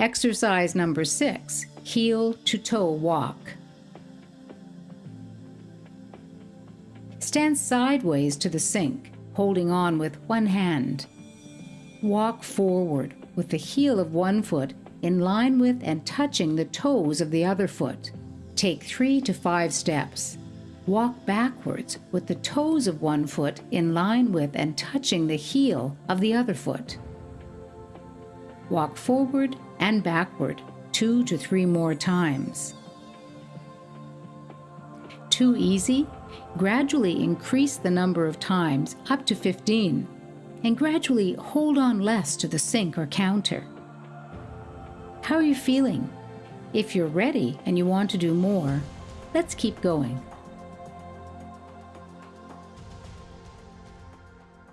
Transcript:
Exercise number six, heel to toe walk. Stand sideways to the sink, holding on with one hand. Walk forward with the heel of one foot in line with and touching the toes of the other foot. Take three to five steps. Walk backwards with the toes of one foot in line with and touching the heel of the other foot. Walk forward and backward two to three more times. Too easy? Gradually increase the number of times up to 15 and gradually hold on less to the sink or counter. How are you feeling? If you're ready and you want to do more, let's keep going.